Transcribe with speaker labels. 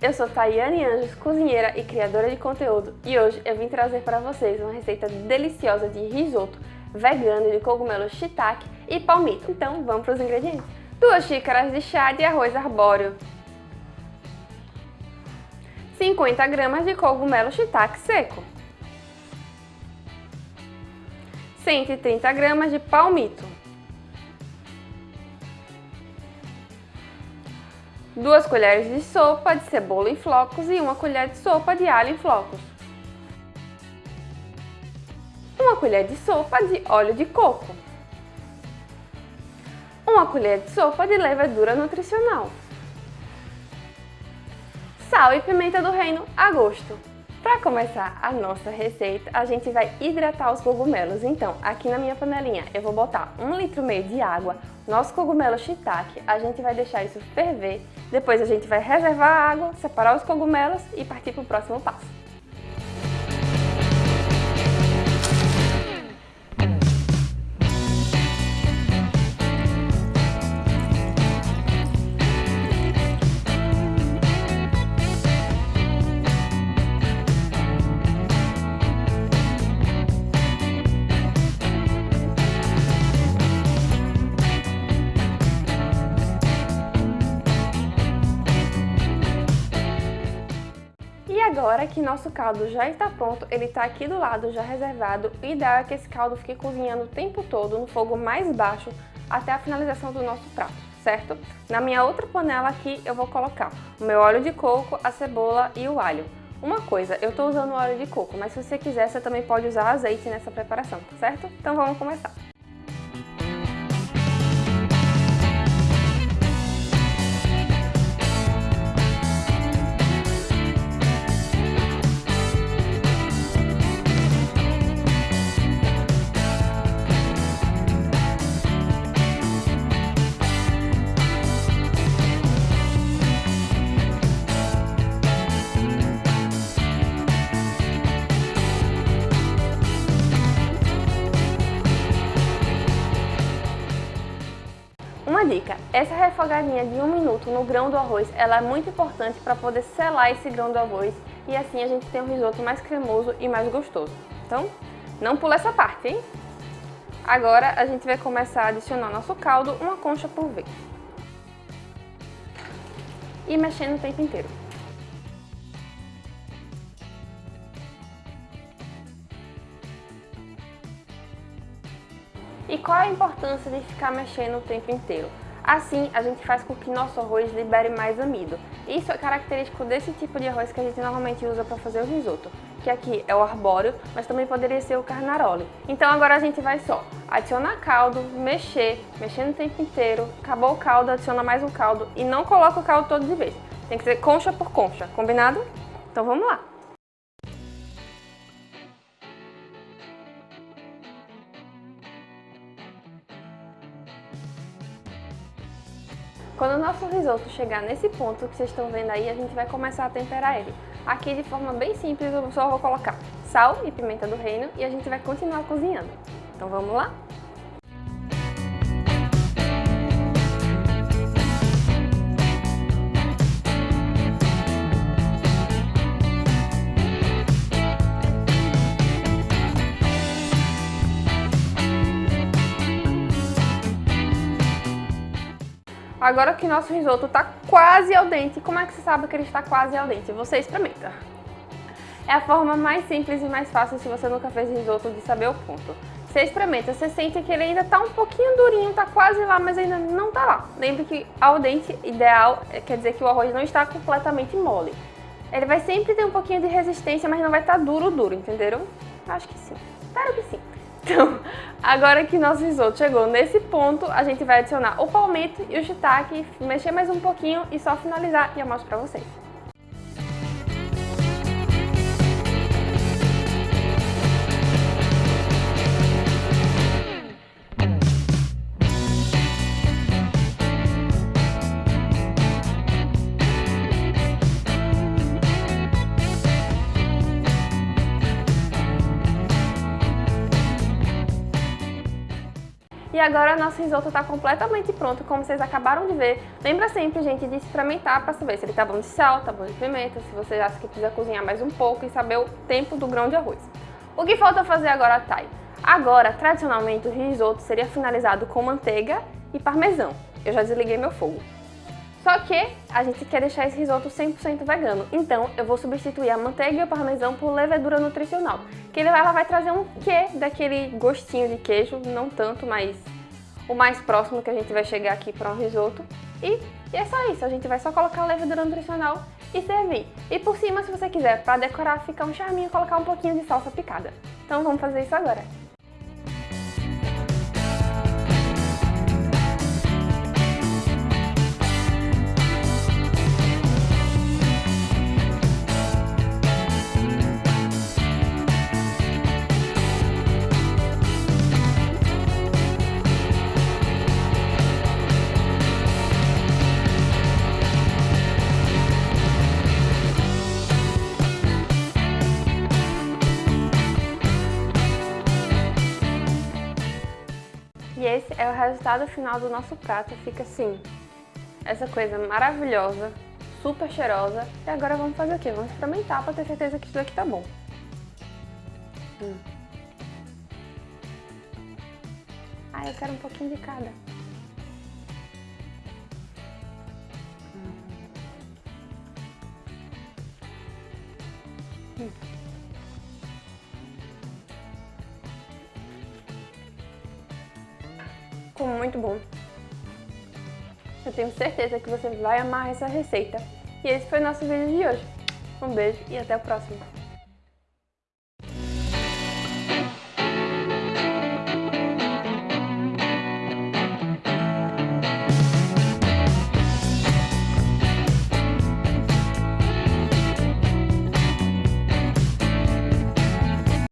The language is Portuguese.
Speaker 1: eu sou Tayane Anjos, cozinheira e criadora de conteúdo e hoje eu vim trazer para vocês uma receita deliciosa de risoto vegano de cogumelo shiitake e palmito. Então vamos para os ingredientes. 2 xícaras de chá de arroz arbóreo, 50 gramas de cogumelo shiitake seco, 130 gramas de palmito, 2 colheres de sopa de cebola em flocos e 1 colher de sopa de alho em flocos. 1 colher de sopa de óleo de coco. 1 colher de sopa de levedura nutricional. Sal e pimenta do reino a gosto. Para começar a nossa receita, a gente vai hidratar os cogumelos. Então, aqui na minha panelinha, eu vou botar um litro meio de água, nosso cogumelo shiitake, a gente vai deixar isso ferver, depois a gente vai reservar a água, separar os cogumelos e partir para o próximo passo. Agora que nosso caldo já está pronto, ele está aqui do lado já reservado, o ideal é que esse caldo fique cozinhando o tempo todo no fogo mais baixo até a finalização do nosso prato, certo? Na minha outra panela aqui eu vou colocar o meu óleo de coco, a cebola e o alho. Uma coisa, eu estou usando óleo de coco, mas se você quiser você também pode usar azeite nessa preparação, certo? Então vamos começar! Dica, essa refogadinha de um minuto no grão do arroz, ela é muito importante para poder selar esse grão do arroz e assim a gente tem um risoto mais cremoso e mais gostoso. Então, não pula essa parte, hein? Agora a gente vai começar a adicionar nosso caldo uma concha por vez. E mexendo o tempo inteiro. E qual a importância de ficar mexendo o tempo inteiro? Assim, a gente faz com que nosso arroz libere mais amido. Isso é característico desse tipo de arroz que a gente normalmente usa para fazer o risoto, que aqui é o arbóreo, mas também poderia ser o carnaroli. Então agora a gente vai só adicionar caldo, mexer, mexendo o tempo inteiro, acabou o caldo, adiciona mais um caldo e não coloca o caldo todo de vez. Tem que ser concha por concha, combinado? Então vamos lá! Quando o nosso risoto chegar nesse ponto que vocês estão vendo aí, a gente vai começar a temperar ele. Aqui de forma bem simples eu só vou colocar sal e pimenta do reino e a gente vai continuar cozinhando. Então vamos lá? Agora que nosso risoto está quase al dente, como é que você sabe que ele está quase al dente? Você experimenta. É a forma mais simples e mais fácil se você nunca fez risoto de saber o ponto. Você experimenta, você sente que ele ainda está um pouquinho durinho, está quase lá, mas ainda não está lá. Lembre que al dente ideal é, quer dizer que o arroz não está completamente mole. Ele vai sempre ter um pouquinho de resistência, mas não vai estar tá duro, duro, entenderam? Acho que sim. Espero que sim. Então, agora que nosso risoto chegou nesse ponto, a gente vai adicionar o palmito e o shiitake, mexer mais um pouquinho e só finalizar e eu mostro pra vocês. E agora nosso risoto está completamente pronto, como vocês acabaram de ver. Lembra sempre, gente, de experimentar para saber se ele tá bom de sal, tá bom de pimenta, se você acha que precisa cozinhar mais um pouco e saber o tempo do grão de arroz. O que falta fazer agora, Thay? Agora, tradicionalmente, o risoto seria finalizado com manteiga e parmesão. Eu já desliguei meu fogo. Só que a gente quer deixar esse risoto 100% vegano, então eu vou substituir a manteiga e o parmesão por levedura nutricional, que ela vai trazer um quê daquele gostinho de queijo, não tanto, mas o mais próximo que a gente vai chegar aqui para um risoto. E, e é só isso, a gente vai só colocar a levedura nutricional e servir. E por cima, se você quiser, para decorar, ficar um charminho, colocar um pouquinho de salsa picada. Então vamos fazer isso agora. O resultado final do nosso prato. Fica assim, essa coisa maravilhosa, super cheirosa. E agora vamos fazer o quê? Vamos experimentar para ter certeza que isso daqui tá bom. Hum. Ah, eu quero um pouquinho de cada. Hum. Hum. Ficou muito bom. Eu tenho certeza que você vai amar essa receita. E esse foi o nosso vídeo de hoje. Um beijo e até o próximo.